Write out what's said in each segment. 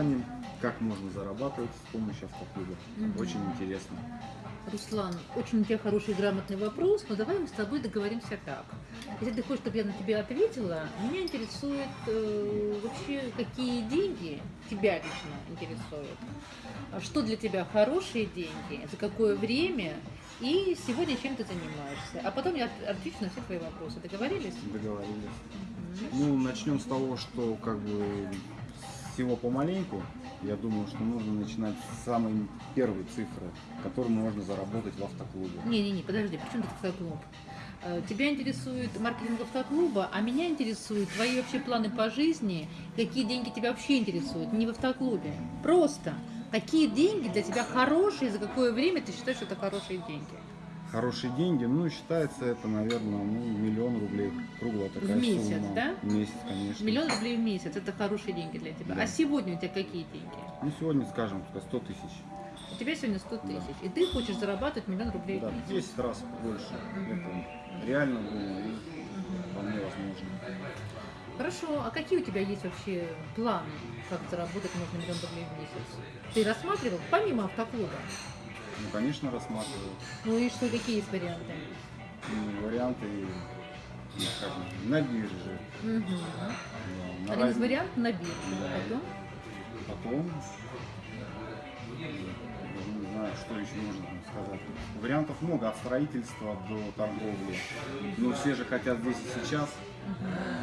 образованием, как можно зарабатывать с помощью автоклуба. Мгм. Очень интересно. Руслан, очень у тебя хороший грамотный вопрос, но давай мы с тобой договоримся так. Если ты хочешь, чтобы я на тебя ответила, меня интересует э, вообще, какие деньги тебя лично интересуют. А Что для тебя хорошие деньги, за какое время и сегодня чем ты занимаешься. А потом я от- отвечу на все твои вопросы. Договорились? Договорились. Ну, начнем с того, что как бы всего помаленьку. Я думаю, что нужно начинать с самой первой цифры, которую можно заработать в автоклубе. Не-не-не, подожди, при чем тут автоклуб? Э, Тебя интересует маркетинг автоклуба, а меня интересуют твои вообще планы по жизни, какие деньги тебя вообще интересуют, не в автоклубе. Просто, какие деньги для тебя хорошие, за какое время ты считаешь, что это хорошие деньги? Хорошие деньги, ну, считается это, наверное, ну, миллион рублей, круглая такая месяц, сумма. да? В месяц, конечно. Миллион рублей в месяц, это хорошие деньги для тебя. Да. А сегодня у тебя какие деньги? Ну, сегодня, скажем, только 100 тысяч. У тебя сегодня 100 Да. тысяч, и ты хочешь зарабатывать миллион рублей Да, в в месяц. 10 раз больше. Мгм. Это реально было и вполне возможно. Хорошо, а какие у тебя есть вообще планы, как заработать можно миллион рублей в месяц? Ты рассматривал, помимо автоклуба? Ну, конечно, рассматриваю Ну и что, какие есть варианты? ну, варианты, ну, скажем, на бирже. Угу. да, на раз- вариантов на бирже. Да. Потом? Потом, не знаю, что еще можно сказать. Вариантов много, от строительства до торговли. Но все же хотят здесь и сейчас,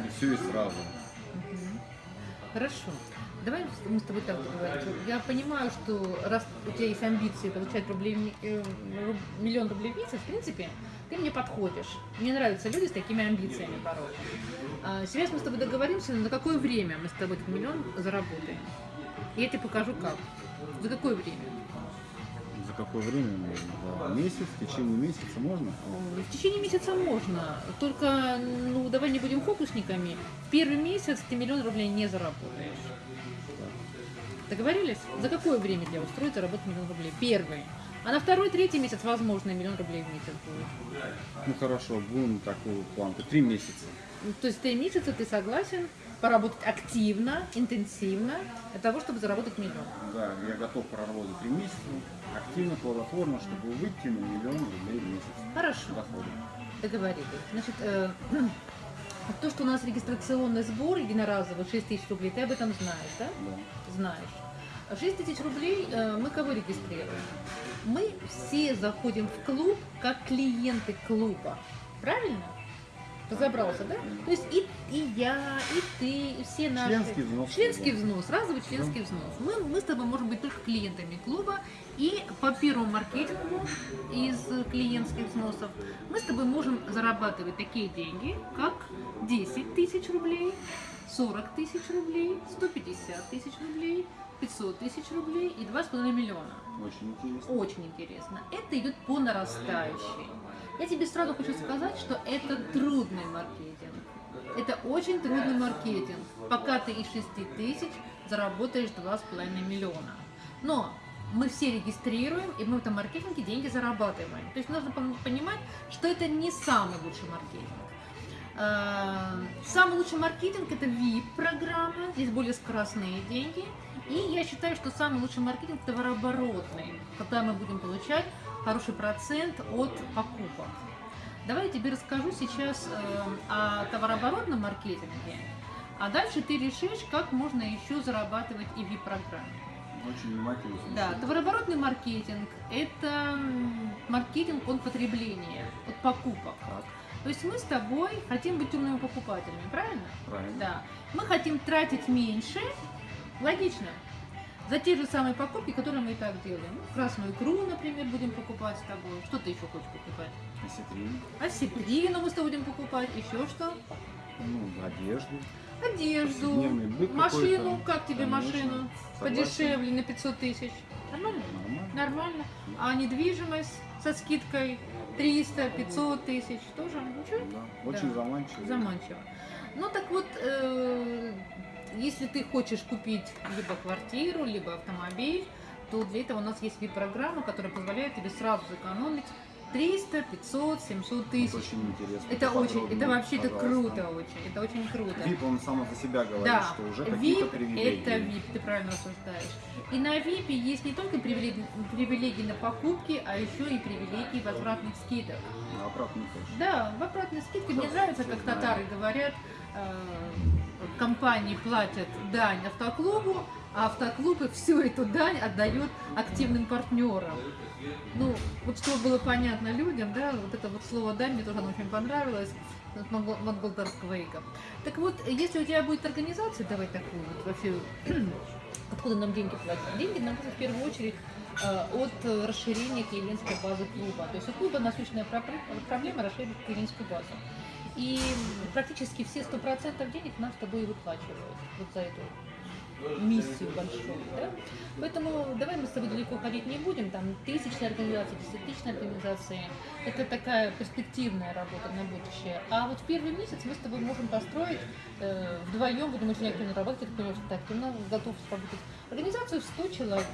и все и сразу. Мгм. Хорошо. Давай мы с тобой так договоримся. Я понимаю, что раз у тебя есть амбиции получать рублей, э, миллион рублей в месяц, в принципе, ты мне подходишь. Мне нравятся люди с такими амбициями порой. А, Сейчас мы с тобой договоримся, на какое время мы с тобой этот миллион заработаем. Я тебе покажу как. За какое время? За какое время можно? За месяц, в течение месяца можно? В течение месяца можно, только, ну, давай не будем фокусниками. В первый месяц ты миллион рублей не заработаешь. Договорились? За какое время тебя устроит заработать миллион рублей? Первый. А на второй, третий месяц, возможно, миллион рублей в месяц будет. Ну хорошо, будем такую планку. Три месяца. Ну, То есть три месяца ты согласен поработать активно, интенсивно для того, чтобы заработать миллион. Да, я готов проработать три месяца, активно, плодотворно, чтобы выйти на миллион рублей в месяц Хорошо. дохода. Договорились. Значит, э, то, что у нас регистрационный сбор единоразовый 6 тысяч рублей, ты об этом знаешь, да? Да. знаешь. 6 тысяч рублей э, мы кого регистрируем? Мы все заходим в клуб как клиенты клуба. Правильно? Разобрался, да? То есть и, и я, и ты, и все наши... Членский взнос. Членский да. взнос, разовый членский взнос. Мы, мы с тобой можем быть только клиентами клуба, и по первому маркетингу из клиентских взносов мы с тобой можем зарабатывать такие деньги, как 10 тысяч рублей, 40 тысяч рублей, 150 тысяч рублей, 500 тысяч рублей и 2,5 миллиона. Очень интересно. Очень интересно. Это идет по нарастающей. Я тебе сразу хочу сказать, что это трудный маркетинг. Это очень трудный маркетинг, пока ты из 6 тысяч заработаешь 2,5 миллиона. Но мы все регистрируем, и мы в этом маркетинге деньги зарабатываем. То есть нужно пон- понимать, что это не самый лучший маркетинг. Э, Самый лучший маркетинг это VIP-программа, здесь более скоростные деньги. И я считаю, что самый лучший маркетинг товарооборотный, когда мы будем получать хороший процент от покупок. Давай я тебе расскажу сейчас э, о товарооборотном маркетинге, а дальше ты решишь, как можно еще зарабатывать и VIP-программе. Очень внимательно. Да, товарооборотный маркетинг – это маркетинг от потребления, от покупок. Так, То есть мы с тобой хотим быть умными покупателями, правильно? правильно. Да. Мы хотим тратить меньше, логично, за те же самые покупки, которые мы и так делаем. Ну, Красную икру, например, будем покупать с тобой. Что ты еще хочешь покупать? Осетрин, Осетрину мы с тобой будем покупать. Еще что? ну, одежду. Одежду, машину. Как тебе Конечно. машину? Согласен. Подешевле на 500 тысяч. Нормально? Нормально. Нормально. А недвижимость со скидкой 300, 500 тысяч тоже ничего? Да, очень Да. заманчиво. Заманчиво. Ну так вот, э, если ты хочешь купить либо квартиру, либо автомобиль, то для этого у нас есть вид-программа, которая позволяет тебе сразу сэкономить 300, 500, 700 тысяч. Это очень интересно. Это очень, это вообще это круто очень, это очень круто. VIP, он сам за себя говорит, Да, что уже какие-то привилегии. это VIP, ты правильно рассуждаешь. И на VIP есть не только привилегии, привилегии на покупки, а еще и привилегии возвратных скидок. Ну, обратно тоже. Да, в обратной скидке мне нравится, как знаю. татары говорят, э, компании платят дань автоклубу, а автоклубы всю эту дань отдают активным партнерам. Ну, вот чтобы было понятно людям, да, вот это вот слово «дань» мне тоже оно очень понравилось, от монгол- монголтарского языка. Так вот, если у тебя будет организация, давай такую вот вообще, откуда нам деньги платят? Деньги нам в первую очередь э, от э, расширения клиентской базы клуба. То есть у клуба насущная проблема, расширить клиентскую базу. И практически все 100% денег нам с тобой выплачивают вот за эту миссию большую. Да? Поэтому давай мы с тобой далеко ходить не будем. Там тысячные организации, десятитысячные организации. Это такая перспективная работа на будущее. А вот в первый месяц мы с тобой можем построить э, вдвоем, будем очень активно работать, я понимаю, что ты активно готов работать. Организацию в 100 человек.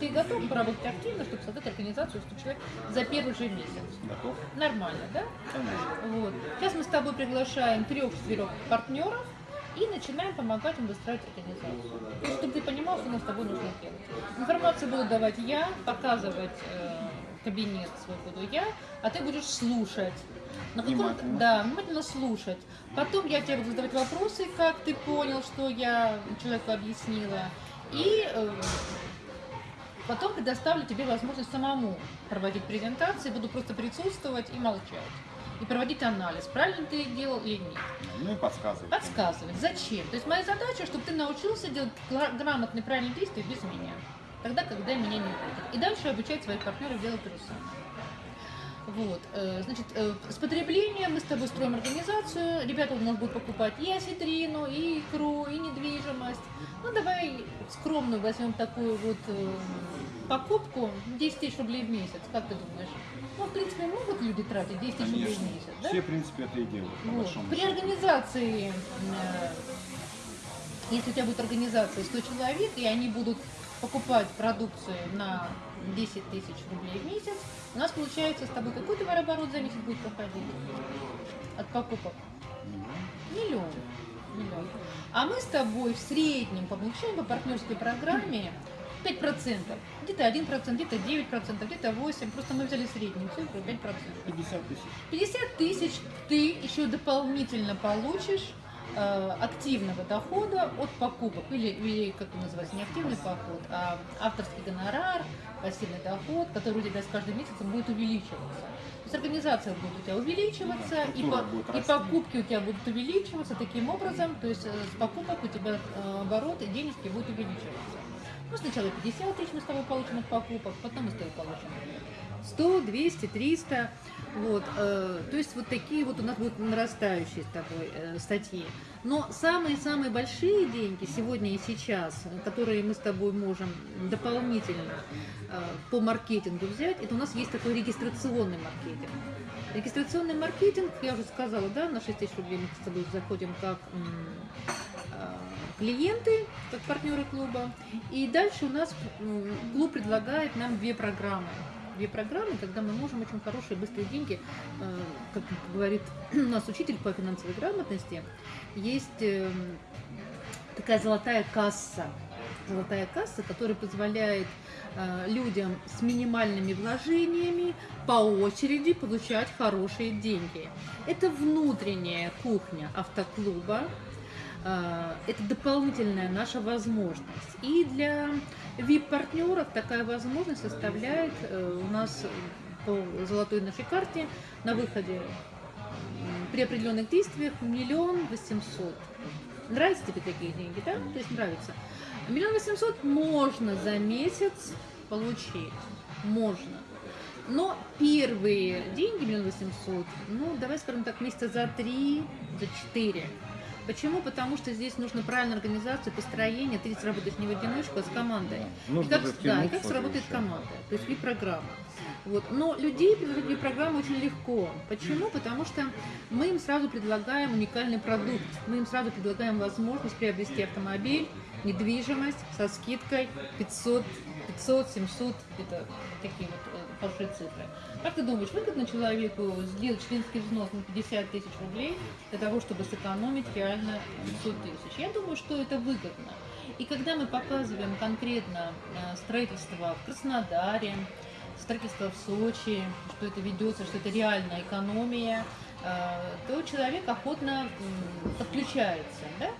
Ты готов поработать активно, чтобы создать организацию в 100 человек за первый же месяц? Готов? Нормально, да? Конечно. Вот. Сейчас мы с тобой приглашаем трех-четырех партнеров и начинаем помогать им выстраивать организацию. То есть, чтобы ты понимал, что нам с тобой нужно делать. Информацию буду давать я, показывать э, кабинет свой буду я, а ты будешь слушать. На каком- Внимательно. да, внимательно слушать. Потом я тебе буду задавать вопросы, как ты понял, что я человеку объяснила. И э, потом предоставлю тебе возможность самому проводить презентации, буду просто присутствовать и молчать. И проводить анализ, правильно ты делал или нет. Ну и подсказывай. Подсказывать. Зачем? То есть моя задача, чтобы ты научился делать гра- грамотные правильные действия без меня. Тогда, когда меня не будет. И дальше обучать своих партнеров делать то же самое. Вот, э, значит, э, с потреблением мы с тобой строим организацию. Ребята у нас будут покупать и осетрину, и икру, и недвижимость. Ну, давай скромную возьмем такую вот э, покупку 10 тысяч рублей в месяц. Как ты думаешь? Ну, в принципе, могут люди тратить 10 тысяч рублей в месяц, да? Все, в принципе, это и делают, Вот. При счету. организации, э, если у тебя будет организация 100 человек, и они будут покупать продукцию на 10 тысяч рублей в месяц, у нас получается с тобой какой товарооборот за месяц будет проходить от покупок? Миллион. Миллион. А мы с тобой в среднем получаем по партнерской программе 5%. Где-то 1%, где-то 9%, где-то 8%. Просто мы взяли среднюю цифру 5%. 50 тысяч. 50 тысяч ты еще дополнительно получишь э, активного дохода от покупок, или, или как это называется, не активный поход, а авторский гонорар, пассивный доход, который у тебя с каждым месяцем будет увеличиваться. То есть организация будет у тебя увеличиваться, Да, и, по- будет и покупки у тебя будут увеличиваться таким образом, то есть э, с покупок у тебя э, оборот и денежки будут увеличиваться. Ну, сначала 50 тысяч мы с тобой получим от покупок, потом мы с тобой получим 100, 200, 300. Вот, э, то есть вот такие вот у нас будут нарастающие с тобой э, статьи. Но самые-самые большие деньги сегодня и сейчас, которые мы с тобой можем дополнительно э, по маркетингу взять, это у нас есть такой регистрационный маркетинг. Регистрационный маркетинг, я уже сказала, да, на 6 тысяч рублей мы с тобой заходим как э, клиенты, как партнеры клуба. И дальше у нас м, клуб предлагает нам две программы. Две программы, когда мы можем очень хорошие быстрые деньги, э, как говорит у нас учитель по финансовой грамотности, есть э, такая золотая касса. Золотая касса, которая позволяет э, людям с минимальными вложениями по очереди получать хорошие деньги. Это внутренняя кухня автоклуба, это дополнительная наша возможность. И для VIP-партнеров такая возможность составляет э, у нас по золотой нашей карте на выходе при определенных действиях миллион восемьсот. Нравятся тебе такие деньги, да? То есть нравится. Миллион восемьсот можно за месяц получить. Можно. Но первые деньги, миллион восемьсот, ну, давай скажем так, месяца за три, за четыре. Почему? Потому что здесь нужно правильная организация, построение. Ты здесь работаешь не в одиночку, а с командой. Нужно и как, да, и как сработает команда. То есть и программа. Вот. Но людей приводить в программу очень легко. Почему? Потому что мы им сразу предлагаем уникальный продукт. Мы им сразу предлагаем возможность приобрести автомобиль, недвижимость со скидкой 500, 500, 700, это такие вот э, хорошие цифры. Как ты думаешь, выгодно человеку сделать членский взнос на 50 тысяч рублей для того, чтобы сэкономить реально 100 тысяч? Я думаю, что это выгодно. И когда мы показываем конкретно э, строительство в Краснодаре, строительство в Сочи, что это ведется, что это реальная экономия, то человек охотно подключается. Да?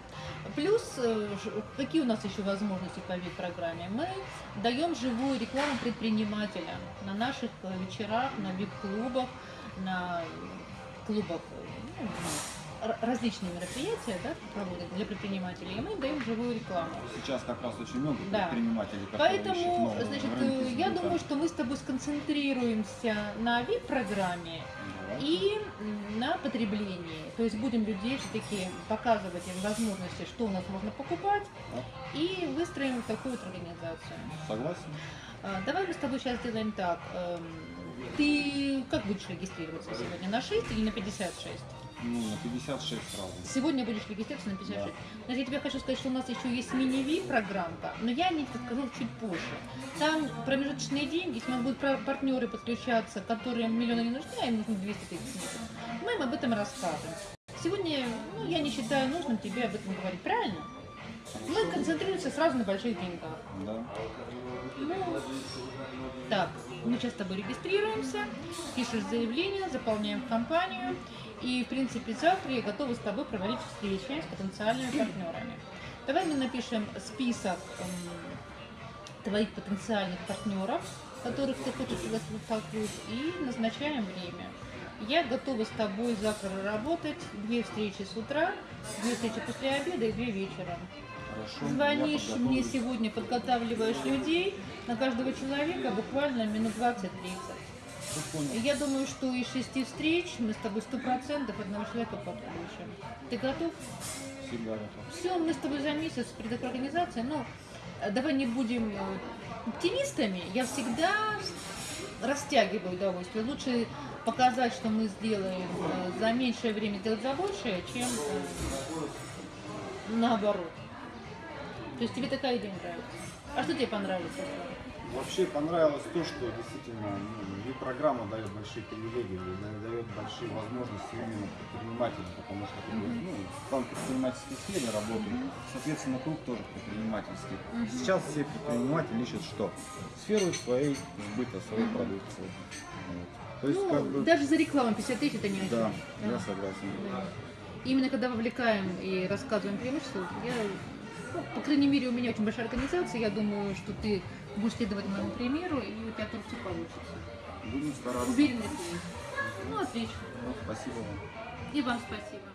Плюс, э, какие у нас еще возможности по вип-программе? Мы даем живую рекламу предпринимателям на наших э, вечерах, на вип-клубах, на клубах, э, ну, различные мероприятия да, проводят для предпринимателей, и мы даем живую рекламу. Сейчас как раз очень много Да. предпринимателей, Поэтому, значит, э, я думаю, что мы с тобой сконцентрируемся на вип-программе. И на потреблении. То есть будем людей все-таки показывать им возможности, что у нас можно покупать, и выстроим такую вот организацию. Согласен? А, Давай мы с тобой сейчас сделаем так. Эм, Ты как будешь регистрироваться сегодня? На 6 или на 56? Ну, на 56 сразу. Сегодня будешь регистрироваться на 56. Значит, я тебе хочу сказать, что у нас еще есть мини-ви программка, но я о ней расскажу чуть позже. Там промежуточные деньги, если у нас будут пар- партнеры подключаться, которым миллионы не нужны, а им нужно 200 тысяч, мы им об этом расскажем. Сегодня ну, я не считаю нужным тебе об этом говорить, правильно? Мы концентрируемся сразу на больших деньгах. Да. Ну, так, мы сейчас с тобой регистрируемся, пишешь заявление, заполняем компанию. И, в принципе, завтра я готова с тобой проводить встречи с потенциальными партнерами. Давай мы напишем список м, твоих потенциальных партнеров, которых ты хочешь столкнуть, и назначаем время. Я готова с тобой завтра работать. Две встречи с утра, две встречи после обеда и две вечером. Хорошо. Звонишь мне сегодня, подготавливаешь людей, на каждого человека буквально минут 20-30. Всё понял. И я думаю, что из шести встреч мы с тобой сто процентов одного человека подключим. Ты готов? Всегда готов. Все, мы с тобой за месяц при такой организации. Ну, э, давай не будем э, оптимистами. Я всегда растягиваю удовольствие. Лучше показать, что мы сделаем э, за меньшее время, сделать за большее, чем наоборот. То есть тебе такая идея нравится. А что тебе понравилось? Вообще понравилось то, что действительно ну, программа дает большие привилегии, да- дает большие возможности именно предпринимателям, потому что бы, ну, там предпринимательские сферы работают, соответственно, круг тоже предпринимательский. Сейчас все предприниматели ищут что? Сферу своей сбыта, своей продукции. Вот. То есть, ну, как бы, даже за рекламу 50 тысяч это не о да, чем. я согласен. Да. Именно когда вовлекаем и рассказываем преимущества, я, по крайней мере, у меня очень большая организация, я думаю, что ты будешь следовать моему примеру, и у тебя тоже все получится. Будем стараться. Уверенность есть. Ну, отлично. Ну, спасибо вам. И вам спасибо.